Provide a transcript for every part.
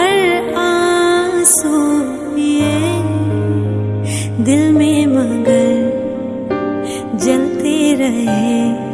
हर आँसू ये दिल में मगर जलते रहे।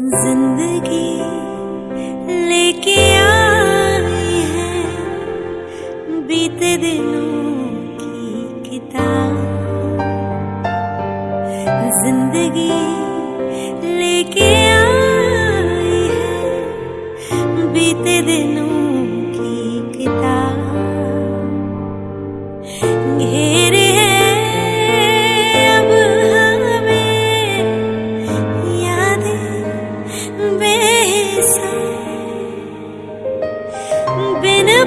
ज़िंदगी लेके आई है। बीते दिनों की किताब। ज़िंदगी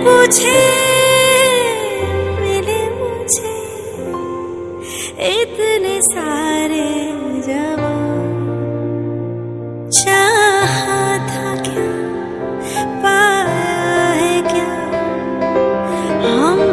मुझे मिले मुझे इतने सारे जवान। चाहा था क्या पाया है क्या? हम